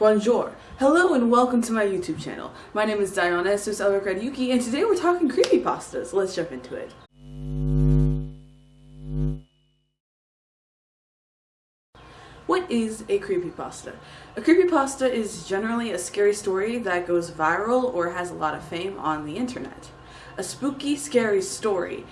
Bonjour. Hello and welcome to my YouTube channel. My name is Dionysus Albuquerque Yuki and today we're talking creepypastas. Let's jump into it. What is a creepypasta? A creepypasta is generally a scary story that goes viral or has a lot of fame on the internet. A spooky, scary story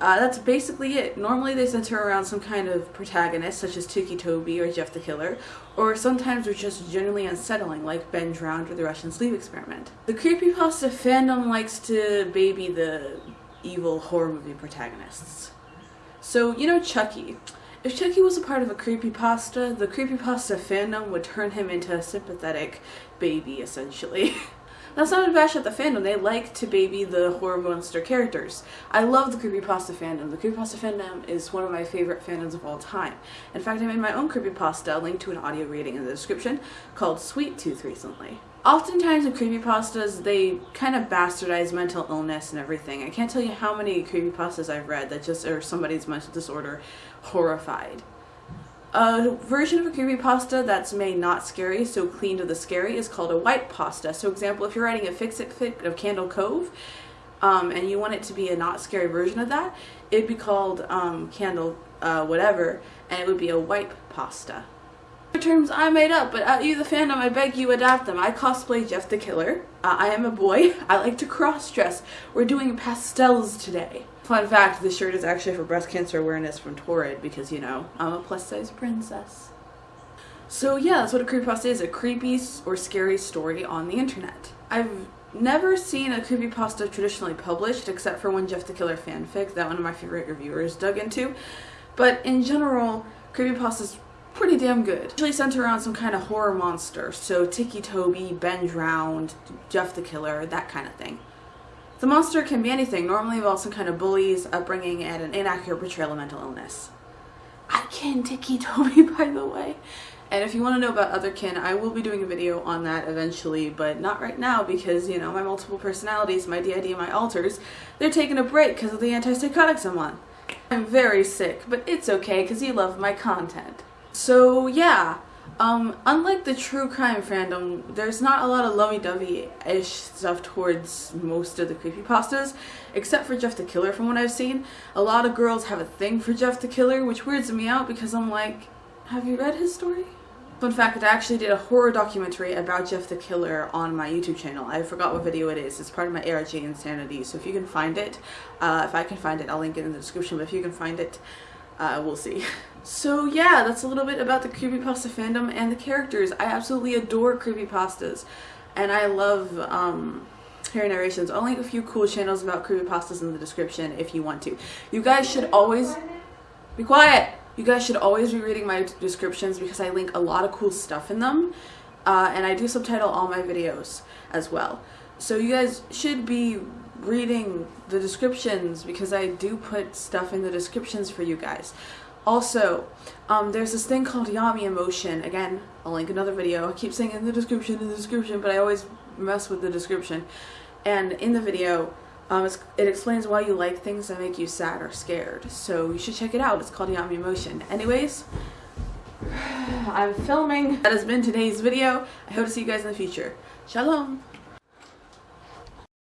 uh, that's basically it. Normally they center around some kind of protagonist, such as Ticci Toby or Jeff the Killer, or sometimes they're just genuinely unsettling, like Ben Drowned or the Russian Sleep Experiment. The creepypasta fandom likes to baby the evil horror movie protagonists. So, you know Chucky. If Chucky was a part of a creepypasta, the creepypasta fandom would turn him into a sympathetic baby, essentially. That's not a bash at the fandom. They like to baby the horror monster characters. I love the creepypasta fandom. The creepypasta fandom is one of my favorite fandoms of all time. In fact, I made my own creepypasta, linked to an audio reading in the description, called Sweet Tooth recently. Oftentimes in creepypastas, they kind of bastardize mental illness and everything. I can't tell you how many creepypastas I've read that just are somebody's mental disorder horrified. A version of a creepypasta that's made not scary, so clean to the scary, is called a white pasta. So example, if you're writing a fix-it fic of Candle Cove, um, and you want it to be a not scary version of that, it'd be called um, Candle uh, whatever, and it would be a white pasta. Terms I made up, but at you the fandom, I beg you adapt them. I cosplay Jeff the Killer. Uh, I am a boy. I like to cross-dress. We're doing pastels today. Fun fact, this shirt is actually for breast cancer awareness from Torrid because, you know, I'm a plus size princess. So yeah, that's what a creepypasta is, a creepy or scary story on the internet. I've never seen a creepypasta traditionally published except for one Jeff the Killer fanfic that one of my favorite reviewers dug into. But in general, creepypasta's pretty damn good. Usually center around some kind of horror monster, so Ticci Toby, Ben Drowned, Jeff the Killer, that kind of thing. The monster can be anything, normally involves some kind of bullies, upbringing, and an inaccurate portrayal of mental illness. I can Ticci Toby, by the way. And if you want to know about other kin, I will be doing a video on that eventually, but not right now because, you know, my multiple personalities, my DID, and my alters, they're taking a break because of the antipsychotics I'm on. I'm very sick, but it's okay because you love my content. So, yeah. Um, unlike the true crime fandom, there's not a lot of lovey-dovey-ish stuff towards most of the creepypastas, except for Jeff the Killer from what I've seen. A lot of girls have a thing for Jeff the Killer, which weirds me out because I'm like, have you read his story? Fun fact, I actually did a horror documentary about Jeff the Killer on my YouTube channel. I forgot what video it is. It's part of my ARG Insanity, so if you can find it, uh, if I can find it, I'll link it in the description, but if you can find it, uh, we'll see. So yeah, that's a little bit about the creepypasta fandom and the characters. I absolutely adore creepypastas, and I love um, hearing narrations. I'll link a few cool channels about creepypastas in the description if you want to. You guys should always... Be quiet! You guys should always be reading my descriptions because I link a lot of cool stuff in them. Uh, and I do subtitle all my videos as well. So you guys should be reading the descriptions because I do put stuff in the descriptions for you guys. Also, um, there's this thing called Yami Emotion. Again, I'll link another video. I keep saying in the description, in the description, but I always mess with the description. And in the video, um, it explains why you like things that make you sad or scared. So you should check it out. It's called Yami Emotion. Anyways, I'm filming. That has been today's video. I hope to see you guys in the future. Shalom!